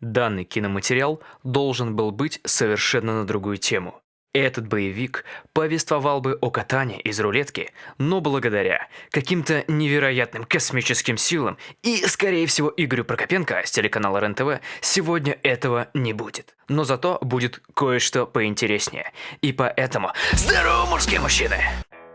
Данный киноматериал должен был быть совершенно на другую тему. Этот боевик повествовал бы о катании из рулетки, но благодаря каким-то невероятным космическим силам и, скорее всего, Игорю Прокопенко с телеканала РЕН-ТВ сегодня этого не будет. Но зато будет кое-что поинтереснее. И поэтому... Здорово, мужские мужчины!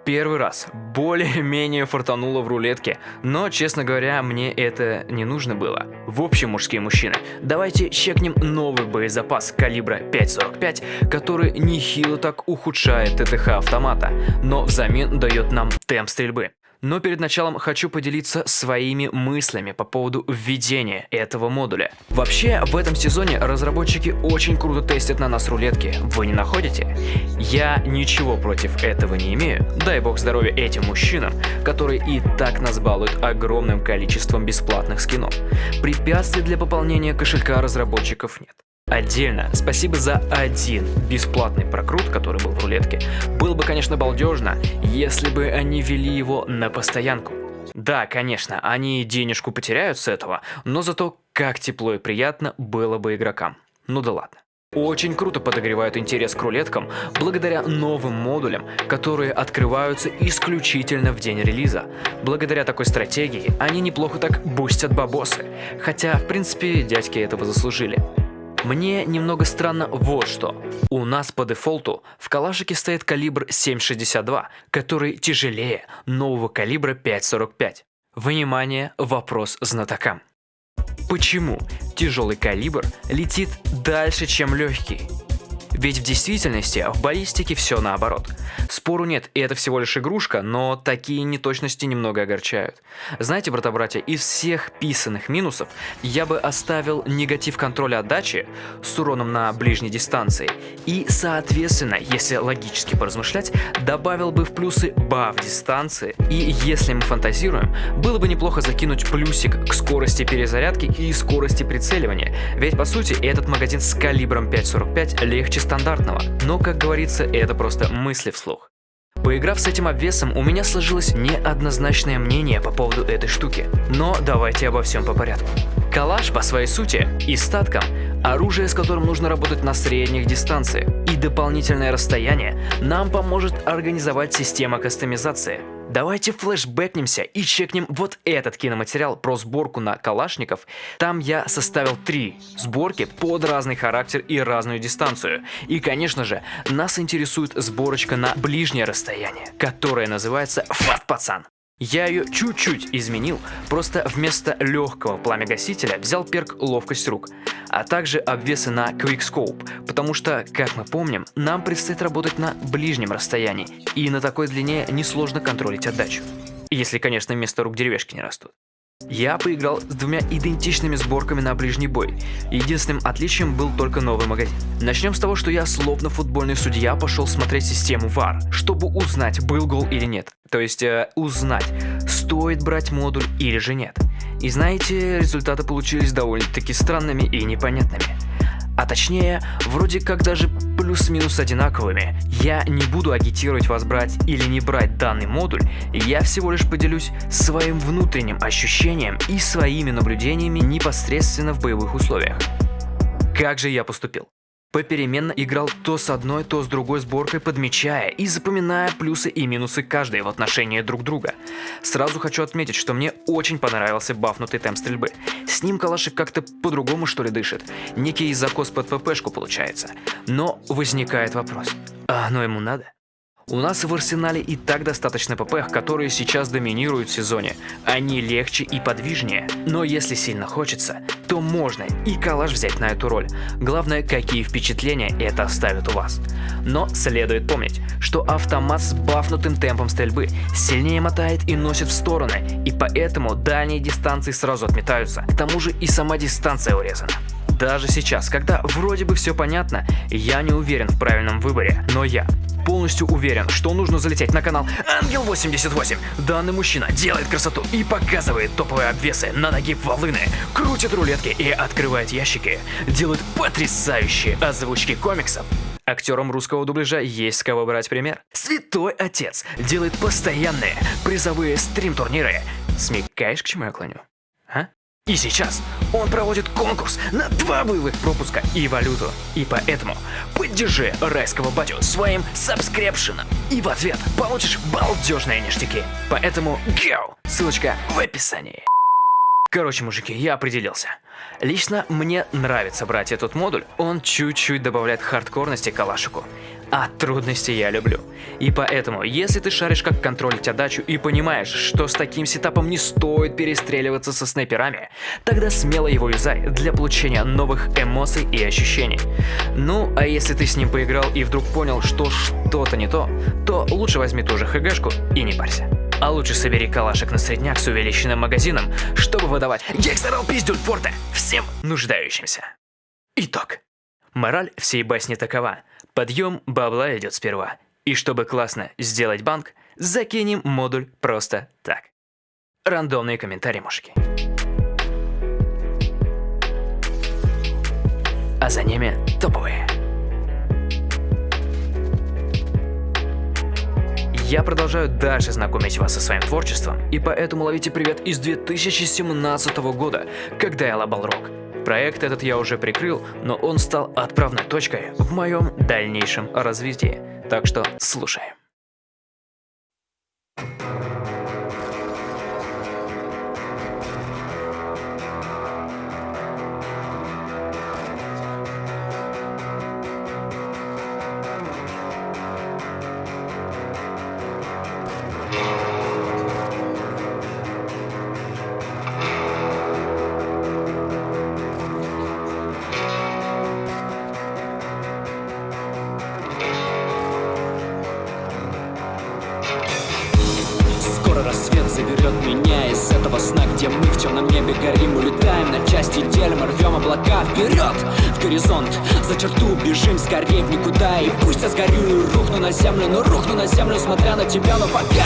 Первый раз более-менее фартануло в рулетке, но, честно говоря, мне это не нужно было. В общем, мужские мужчины, давайте чекнем новый боезапас калибра 5.45, который нехило так ухудшает ТТХ автомата, но взамен дает нам темп стрельбы. Но перед началом хочу поделиться своими мыслями по поводу введения этого модуля. Вообще, в этом сезоне разработчики очень круто тестят на нас рулетки, вы не находите? Я ничего против этого не имею, дай бог здоровья этим мужчинам, которые и так нас балуют огромным количеством бесплатных скинов. Препятствий для пополнения кошелька разработчиков нет. Отдельно спасибо за один бесплатный прокрут, который был в рулетке. Было бы, конечно, балдежно, если бы они вели его на постоянку. Да, конечно, они денежку потеряют с этого, но зато как тепло и приятно было бы игрокам. Ну да ладно. Очень круто подогревают интерес к рулеткам благодаря новым модулям, которые открываются исключительно в день релиза. Благодаря такой стратегии они неплохо так бустят бабосы, хотя в принципе дядьки этого заслужили. Мне немного странно вот что. У нас по дефолту в калашике стоит калибр 7,62, который тяжелее нового калибра 5,45. Внимание, вопрос знатокам. Почему тяжелый калибр летит дальше, чем легкий? Ведь в действительности в баллистике все наоборот. Спору нет, и это всего лишь игрушка, но такие неточности немного огорчают. Знаете, брата-братья, из всех писанных минусов я бы оставил негатив контроля отдачи с уроном на ближней дистанции и, соответственно, если логически поразмышлять, добавил бы в плюсы баф дистанции и, если мы фантазируем, было бы неплохо закинуть плюсик к скорости перезарядки и скорости прицеливания, ведь по сути этот магазин с калибром 5.45 легче стандартного, но, как говорится, это просто мысли вслух. Поиграв с этим обвесом, у меня сложилось неоднозначное мнение по поводу этой штуки. Но давайте обо всем по порядку. Калаш по своей сути и статкам – оружие, с которым нужно работать на средних дистанциях. И дополнительное расстояние нам поможет организовать система кастомизации – Давайте флешбэкнемся и чекнем вот этот киноматериал про сборку на калашников. Там я составил три сборки под разный характер и разную дистанцию. И, конечно же, нас интересует сборочка на ближнее расстояние, которая называется «Фат Пацан». Я ее чуть-чуть изменил, просто вместо легкого пламя-гасителя взял перк ловкость рук, а также обвесы на Quickscope, потому что, как мы помним, нам предстоит работать на ближнем расстоянии, и на такой длине несложно контролить отдачу. Если, конечно, вместо рук деревяшки не растут. Я поиграл с двумя идентичными сборками на ближний бой. Единственным отличием был только новый магазин. Начнем с того, что я словно футбольный судья пошел смотреть систему VAR, чтобы узнать, был гол или нет. То есть э, узнать, стоит брать модуль или же нет. И знаете, результаты получились довольно-таки странными и непонятными а точнее, вроде как даже плюс-минус одинаковыми. Я не буду агитировать вас брать или не брать данный модуль, я всего лишь поделюсь своим внутренним ощущением и своими наблюдениями непосредственно в боевых условиях. Как же я поступил? Попеременно играл то с одной, то с другой сборкой, подмечая и запоминая плюсы и минусы каждой в отношении друг друга. Сразу хочу отметить, что мне очень понравился бафнутый темп стрельбы. С ним калашик как-то по-другому что ли дышит. Некий закос под ВПшку получается. Но возникает вопрос, а оно ему надо? У нас в арсенале и так достаточно ПП, которые сейчас доминируют в сезоне. Они легче и подвижнее. Но если сильно хочется, то можно и калаш взять на эту роль. Главное, какие впечатления это оставит у вас. Но следует помнить, что автомат с бафнутым темпом стрельбы сильнее мотает и носит в стороны, и поэтому дальние дистанции сразу отметаются. К тому же и сама дистанция урезана. Даже сейчас, когда вроде бы все понятно, я не уверен в правильном выборе, но я полностью уверен, что нужно залететь на канал Ангел88. Данный мужчина делает красоту и показывает топовые обвесы на ноги волыны, крутит рулетки и открывает ящики, делает потрясающие озвучки комиксов. Актерам русского дубляжа есть с кого брать пример. Святой Отец делает постоянные призовые стрим-турниры. Смекаешь, к чему я клоню? А? И сейчас он проводит конкурс на два боевых пропуска и валюту. И поэтому поддержи райского батю своим сабскрепшеном. И в ответ получишь балдежные ништяки. Поэтому go! Ссылочка в описании. Короче, мужики, я определился. Лично мне нравится брать этот модуль, он чуть-чуть добавляет хардкорности калашику. А трудности я люблю. И поэтому, если ты шаришь как контролить отдачу и понимаешь, что с таким сетапом не стоит перестреливаться со снайперами, тогда смело его юзай для получения новых эмоций и ощущений. Ну, а если ты с ним поиграл и вдруг понял, что что-то не то, то лучше возьми ту же ХГшку и не парься. А лучше собери калашек на средняк с увеличенным магазином, чтобы выдавать гексерал пиздюль форте всем нуждающимся. Итог. Мораль всей басни такова. Подъем бабла идет сперва. И чтобы классно сделать банк, закинем модуль просто так. Рандомные комментарии, мужики. А за ними топовые. Я продолжаю дальше знакомить вас со своим творчеством, и поэтому ловите привет из 2017 года, когда я лобал рок. Проект этот я уже прикрыл, но он стал отправной точкой в моем дальнейшем развитии. Так что слушаем. Где мы в темном небе горим Улетаем на части, делим, рвем облака Вперед, в горизонт, за черту Бежим скорее в никуда И пусть я сгорю и рухну на землю Но рухну на землю, смотря на тебя Но пока